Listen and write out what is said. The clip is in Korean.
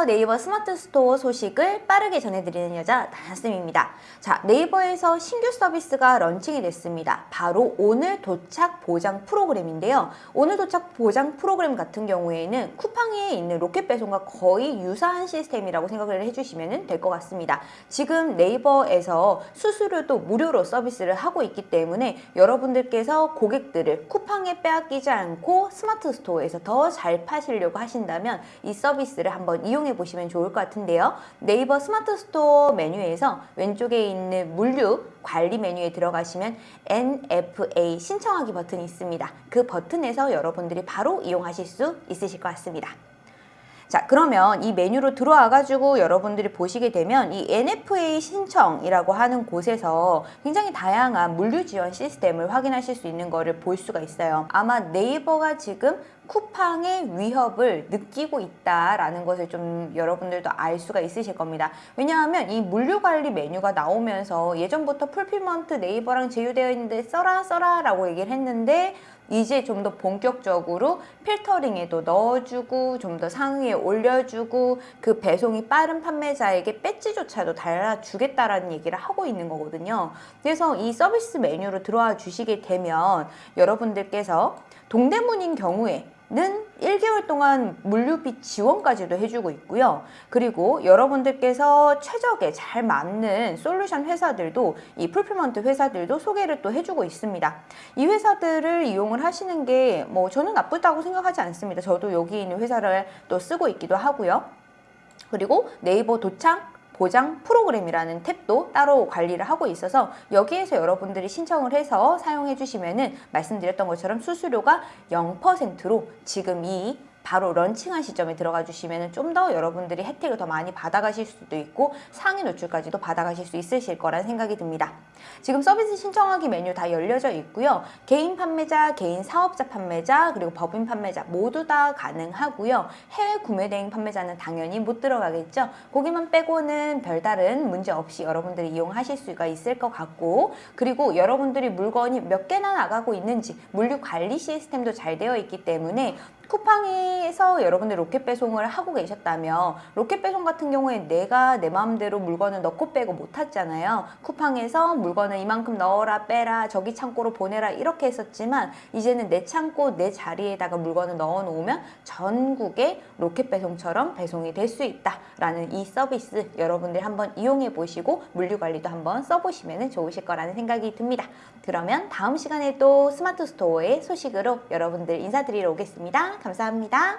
안녕하세요. 네이버 스마트 스토어 소식을 빠르게 전해드리는 여자 다나쌤입니다. 자, 네이버에서 신규 서비스가 런칭이 됐습니다. 바로 오늘 도착 보장 프로그램인데요. 오늘 도착 보장 프로그램 같은 경우에는 쿠팡에 있는 로켓 배송과 거의 유사한 시스템이라고 생각을 해주시면 될 것 같습니다. 지금 네이버에서 수수료도 무료로 서비스를 하고 있기 때문에 여러분들께서 고객들을 쿠팡에 빼앗기지 않고 스마트 스토어에서 더 잘 파시려고 하신다면 이 서비스를 한번 이용해 보시면 좋을 것 같은데요. 네이버 스마트 스토어 메뉴에서 왼쪽에 있는 물류 관리 메뉴에 들어가시면 NFA 신청하기 버튼이 있습니다. 그 버튼에서 여러분들이 바로 이용하실 수 있으실 것 같습니다. 자 그러면 이 메뉴로 들어와 가지고 여러분들이 보시게 되면 이 NFA 신청이라고 하는 곳에서 굉장히 다양한 물류 지원 시스템을 확인하실 수 있는 거를 볼 수가 있어요 아마 네이버가 지금 쿠팡의 위협을 느끼고 있다라는 것을 좀 여러분들도 알 수가 있으실 겁니다. 왜냐하면 이 물류관리 메뉴가 나오면서 예전부터 fulfillment 네이버랑 제휴되어 있는데 써라 써라 라고 얘기를 했는데 이제 좀 더 본격적으로 필터링에도 넣어주고 좀 더 상위에 올려주고 그 배송이 빠른 판매자에게 배지조차도 달아주겠다라는 얘기를 하고 있는 거거든요. 그래서 이 서비스 메뉴로 들어와 주시게 되면 여러분들께서 동대문인 경우에 는 1개월 동안 물류비 지원까지도 해주고 있고요. 그리고 여러분들께서 최적에 잘 맞는 솔루션 회사들도 이 fulfillment 회사들도 소개를 또 해주고 있습니다. 이 회사들을 이용을 하시는 게 뭐 저는 나쁘다고 생각하지 않습니다. 저도 여기 있는 회사를 또 쓰고 있기도 하고요. 그리고 네이버 도창 보장 프로그램이라는 탭도 따로 관리를 하고 있어서 여기에서 여러분들이 신청을 해서 사용해 주시면 은 말씀드렸던 것처럼 수수료가 0%로 지금 이 바로 런칭한 시점에 들어가 주시면 좀 더 여러분들이 혜택을 더 많이 받아가실 수도 있고 상위 노출까지도 받아가실 수 있으실 거란 생각이 듭니다. 지금 서비스 신청하기 메뉴 다 열려져 있고요. 개인 판매자, 개인 사업자 판매자, 그리고 법인 판매자 모두 다 가능하고요. 해외 구매 대행 판매자는 당연히 못 들어가겠죠. 거기만 빼고는 별다른 문제 없이 여러분들이 이용하실 수가 있을 것 같고 그리고 여러분들이 물건이 몇 개나 나가고 있는지 물류 관리 시스템도 잘 되어 있기 때문에 쿠팡에서 여러분들 로켓 배송을 하고 계셨다면 로켓 배송 같은 경우에 내가 내 마음대로 물건을 넣고 빼고 못 했잖아요. 쿠팡에서 물건을 이만큼 넣어라 빼라 저기 창고로 보내라 이렇게 했었지만 이제는 내 창고 내 자리에다가 물건을 넣어 놓으면 전국에 로켓 배송처럼 배송이 될 수 있다 라는 이 서비스 여러분들 한번 이용해 보시고 물류 관리도 한번 써보시면 좋으실 거라는 생각이 듭니다. 그러면 다음 시간에 또 스마트 스토어의 소식으로 여러분들 인사드리러 오겠습니다. 감사합니다.